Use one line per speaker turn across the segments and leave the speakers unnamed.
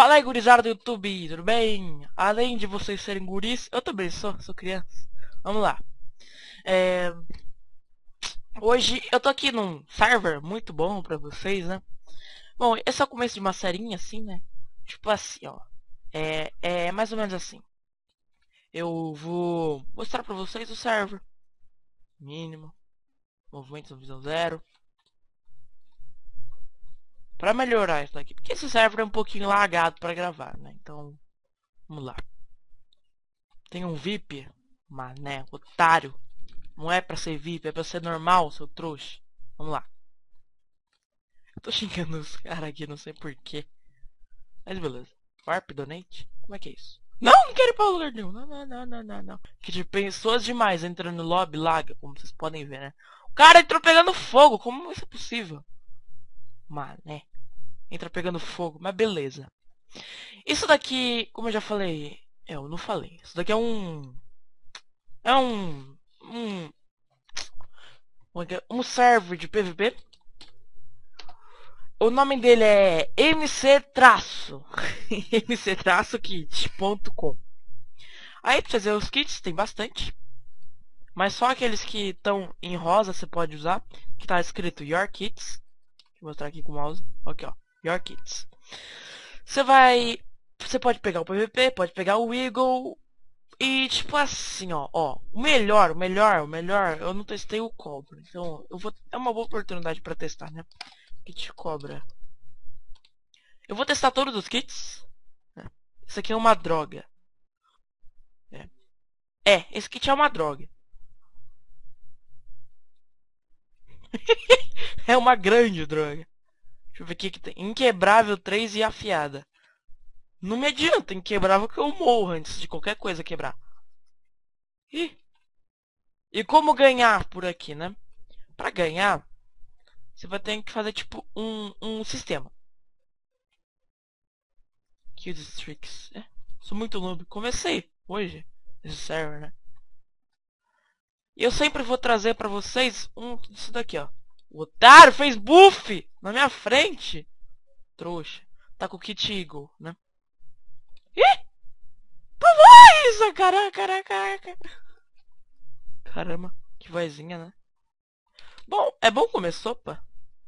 Fala aí, gurizada do YouTube, tudo bem? Além de vocês serem guris, eu também sou, sou criança. Vamos lá. É... Hoje eu tô aqui num server muito bom pra vocês, né? Bom, esse é o começo de uma serinha assim, né? Tipo assim, ó. É, é mais ou menos assim. Eu vou mostrar pra vocês o server. Mínimo. Movimentos no visão zero para melhorar isso daqui. Porque esse server é um pouquinho lagado para gravar, né? Então, vamos lá. Tem um VIP, mané, otário. Não é para ser VIP, é para ser normal, seu trouxa. Vamos lá. Tô xingando os caras aqui, não sei porquê. Mas beleza. Warp Donate? Como é que é isso? Não, não quero ir pra lugar nenhum. Não, não, não, não, não, não. Que de pessoas demais entrando no lobby laga, como vocês podem ver, né? O cara entrou pegando fogo. Como isso é possível? Mané. Entra pegando fogo, mas beleza. Isso daqui, como eu já falei... É, eu não falei. Isso daqui é um... É um... Um... É um server de PVP. O nome dele é MC Traço. MC Traço Kit.com. Aí pra fazer os kits tem bastante. Mas só aqueles que estão em rosa você pode usar. Que tá escrito Your Kits. Vou mostrar aqui com o mouse. Aqui, ó. Your Kits. Você vai... Você pode pegar o PVP, pode pegar o Eagle. E tipo assim, ó, ó, o melhor, o melhor, o melhor, eu não testei o cobra. Então, eu vou é uma boa oportunidade para testar, né? Kit cobra. Eu vou testar todos os kits. Isso aqui é uma droga. É. é, esse kit é uma droga. é uma grande droga. Deixa eu ver o que, que tem. Inquebrável 3 e afiada. Não me adianta inquebrável que eu morro antes de qualquer coisa quebrar. Ih. E como ganhar por aqui, né? Pra ganhar, você vai ter que fazer tipo um, um sistema. Kills Tricks. É, sou muito noob. Comecei hoje esse server, né? E eu sempre vou trazer pra vocês um disso daqui, ó. O otário fez buff na minha frente. Trouxa. Tá com o kit Eagle, né? Ih! Por isso, caraca, caraca, caraca. Caramba, que vozinha, né? Bom, é bom comer sopa.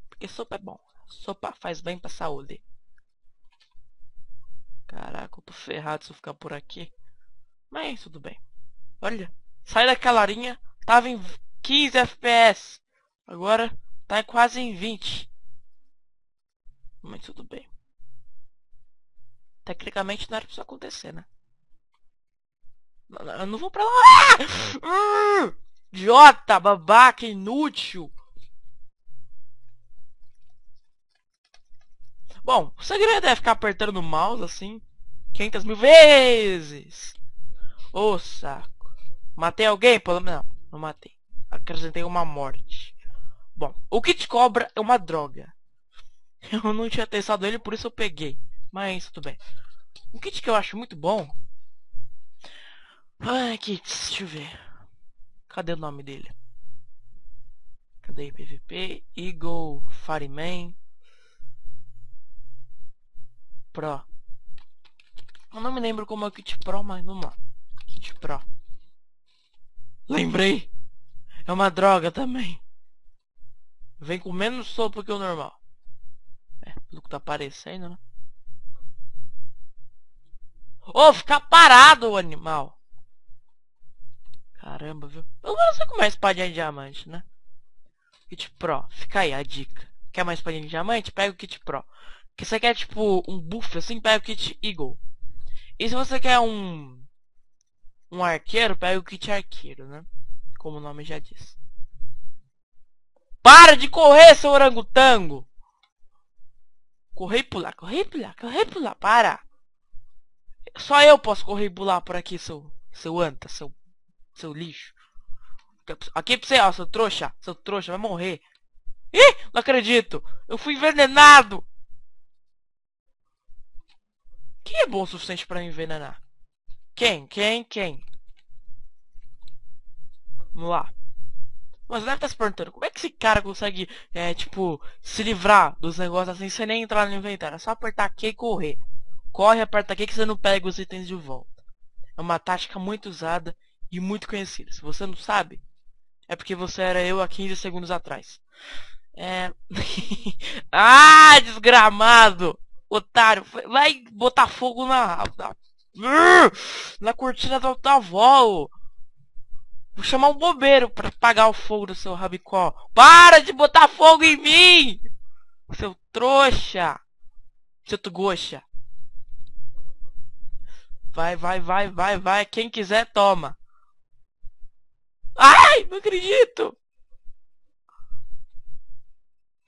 Porque sopa é bom. Sopa faz bem pra saúde. Caraca, eu tô ferrado se eu ficar por aqui. Mas tudo bem. Olha, sai daquela linha. Tava em 15 FPS. Agora Tá quase em 20. Mas tudo bem. Tecnicamente não era pra isso acontecer, né? Eu não vou pra lá. Ah! Idiota, babaca, inútil. Bom, o segredo é ficar apertando o mouse assim 500 mil vezes. Ô, oh, saco. Matei alguém? Pelo menos não, não matei. Acrescentei uma morte. Bom, o kit cobra é uma droga. Eu não tinha testado ele, por isso eu peguei. Mas tudo bem. Um kit que eu acho muito bom. Ai, kits, deixa eu ver. Cadê o nome dele? Cadê PVP? Eagle Fireman Pro. Eu não me lembro como é o kit Pro, mas vamos lá. Kit Pro. Lembrei! É uma droga também. Vem com menos sopa que o normal. Pelo que tá aparecendo, né? Ô, oh, fica parado o animal. Caramba, viu? Eu não sei como é espadinha de diamante, né? Kit Pro. Fica aí a dica. Quer mais espadinha de diamante? Pega o Kit Pro. Que você quer, tipo, um buff assim, pega o Kit Eagle. E se você quer um... Um arqueiro, pega o Kit Arqueiro, né? Como o nome já diz. Para de correr, seu orangotango! Correr e pular, correr e pular, correr e pular, para! Só eu posso correr e pular por aqui, seu, seu anta, seu, seu lixo. Aqui pra você, ó, seu trouxa, seu trouxa, vai morrer. Ih, não acredito! Eu fui envenenado! Quem é bom o suficiente pra envenenar? Quem? Quem? Quem? Vamos lá. Mas deve estar se perguntando, como é que esse cara consegue, é, tipo, se livrar dos negócios assim sem nem entrar no inventário? É só apertar Q e correr. Corre, aperta aqui que você não pega os itens de volta. É uma tática muito usada e muito conhecida. Se você não sabe, é porque você era eu há 15 segundos atrás. É... ah, desgramado! Otário, vai botar fogo na... na, na cortina tua avó. Vou chamar um bobeiro pra apagar o fogo do seu rabicó. Para de botar fogo em mim! Seu trouxa! Seu tugoxa! Vai, vai, vai, vai, vai. Quem quiser, toma. Ai, não acredito!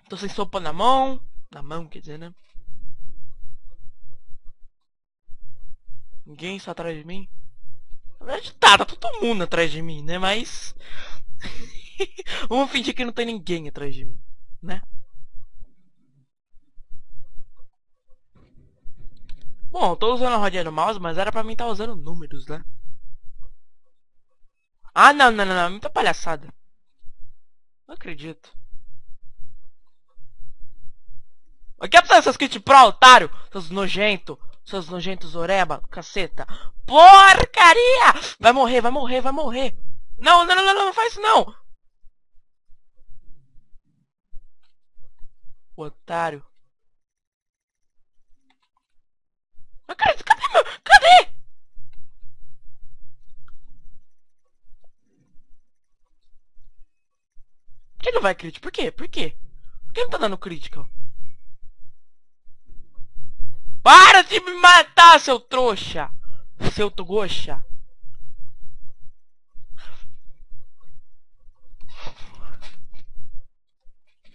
Tô sem sopa na mão. Na mão, quer dizer, né? Ninguém está atrás de mim? Tá, tá todo mundo atrás de mim, né? Mas... Vamos fingir que não tem ninguém atrás de mim, né? Bom, tô usando a rodinha do mouse, mas era pra mim estar tá usando números, né? Ah, não, não, não, não. Muita palhaçada. Não acredito. Aqui é pra essas kit pro, otário. Seus nojento. Seus nojentos oreba, caceta. Porcaria! Vai morrer, vai morrer, vai morrer. Não, não, não, não, não faz isso não. Otário. Mas cadê meu? Cadê? Por que não vai crítico? Por quê? Por quê? Por que não tá dando crítica? Para de me matar, seu trouxa! Seu togoxa!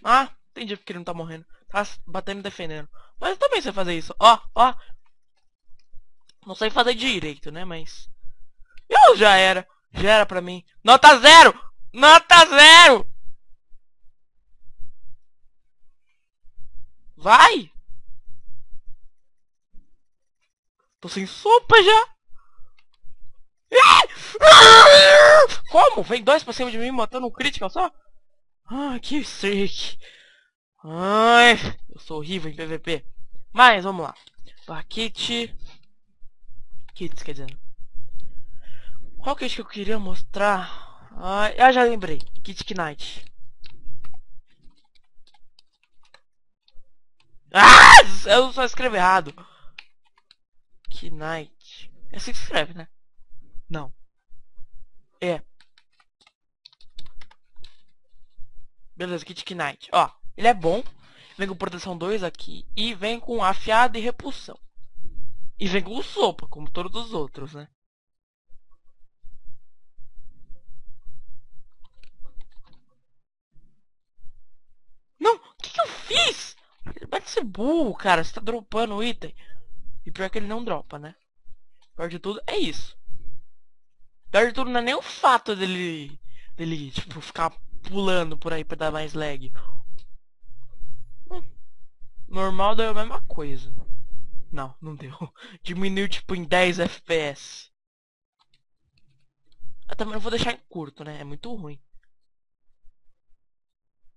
Ah, entendi porque ele não tá morrendo. Tá batendo e defendendo. Mas eu também sei fazer isso. Ó, ó. Não sei fazer direito, né? Mas... Eu já era. Já era pra mim. Nota zero! Nota zero! Vai! Tô sem sopa já! Como? Vem dois pra cima de mim matando um crítico só? Ah, que sick. Ai, eu sou horrível em PVP. Mas, vamos lá. Paquete kits, quer dizer. Qual kit que eu queria mostrar? Ah, eu já lembrei. Kit Knight. Ah! Eu só escrevo errado. Knight. É assim que se escreve, né? Não. É. Beleza, Kit Knight. Ó, ele é bom. Vem com proteção 2 aqui. E vem com afiado e repulsão. E vem com sopa, como todos os outros, né? Não! O que, que eu fiz? Vai ser burro, cara. Você tá dropando o item. E pior que ele não dropa, né? Pior de tudo é isso. Pior de tudo não é nem o fato dele... Dele, tipo, ficar pulando por aí pra dar mais lag. Hum, normal deu a mesma coisa. Não, não deu. Diminuiu tipo em 10 FPS. Eu também não vou deixar em curto, né? É muito ruim.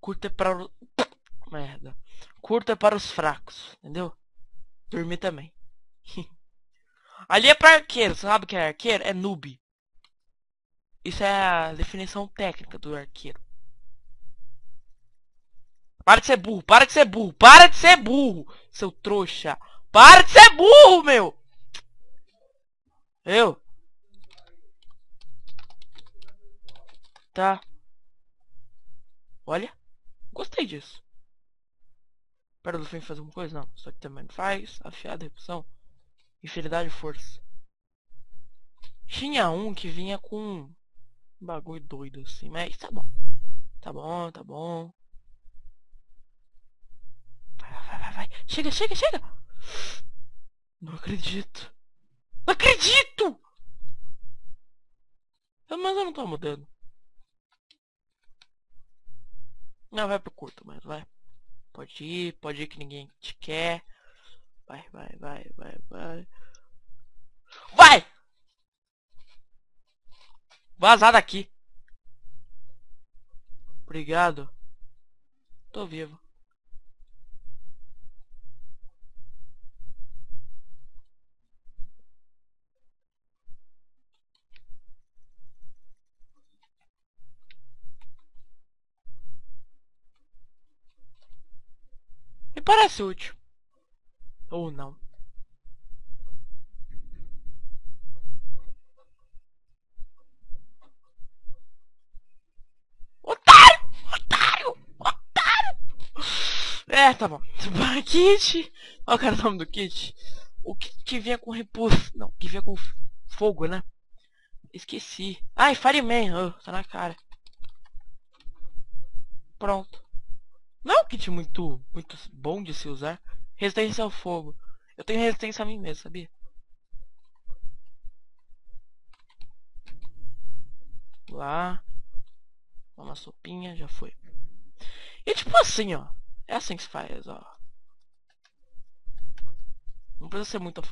Curto é para... Merda. Curto é para os fracos, entendeu? Dormir também. Ali é para arqueiro, sabe o que é arqueiro? É noob. Isso é a definição técnica do arqueiro. Para de ser burro, para de ser burro, para de ser burro, seu trouxa. Para de ser burro, meu! Eu? Tá. Olha. Gostei disso. Para do fim fazer alguma coisa? Não. Isso aqui também faz. Afiada, repulsão. Infinidade e força. Tinha um que vinha com um bagulho doido assim. Mas tá bom. Tá bom, tá bom. Vai, vai, vai, vai. Chega, chega, chega! Não acredito. Não acredito! Mas eu não tô mudando. Não, vai pro curto, mas vai. Pode ir, pode ir que ninguém te quer. Vai, vai, vai, vai, vai. Vai! Vazar daqui. Obrigado. Tô vivo. Me parece útil. Ou não. Otário! Otário! Otário! É, tá bom. Kit. Qual era o nome do kit? O kit que vinha com repulso. Não, que vinha com fogo, né? Esqueci. Ai, Fireman. Oh, tá na cara. Pronto. Não é um kit muito, muito bom de se usar. Resistência ao fogo. Eu tenho resistência a mim mesmo, sabia? Lá. Uma sopinha, já foi. E tipo assim, ó. É assim que se faz, ó. Não precisa ser muito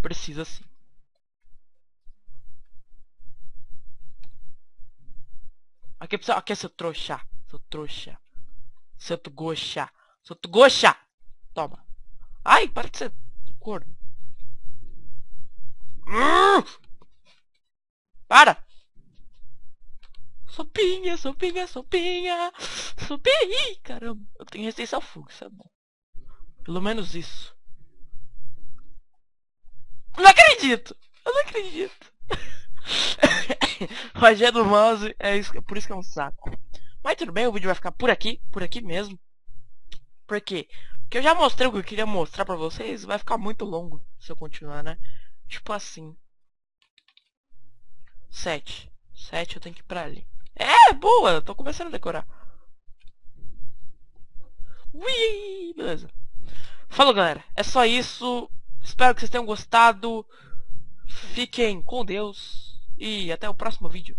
precisa assim. Aqui precisa. Aqui é seu trouxa. Seu trouxa. Seu goxa. Seu goxa. Toma. Ai, para de ser corno. Para! Sopinha, sopinha, sopinha. Sopinha. Caramba, eu tenho resistência ao fogo, isso é bom. Pelo menos isso. Não acredito! Eu não acredito. Magia do mouse é, isso, é por isso que é um saco. Mas tudo bem, o vídeo vai ficar por aqui, por aqui mesmo. Por Porque eu já mostrei o que eu queria mostrar pra vocês, vai ficar muito longo se eu continuar, né? Tipo assim. 7. 7 eu tenho que ir pra ali. É, boa, tô começando a decorar. Ui, beleza. Falou, galera. É só isso. Espero que vocês tenham gostado. Fiquem com Deus. E até o próximo vídeo.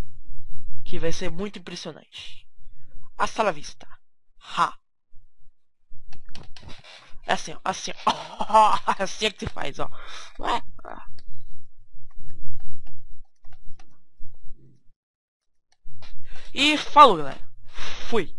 Que vai ser muito impressionante. Hasta la vista. Ha. Assim, ó. Assim, ó. assim é que se faz, ó. E falou, galera. Fui.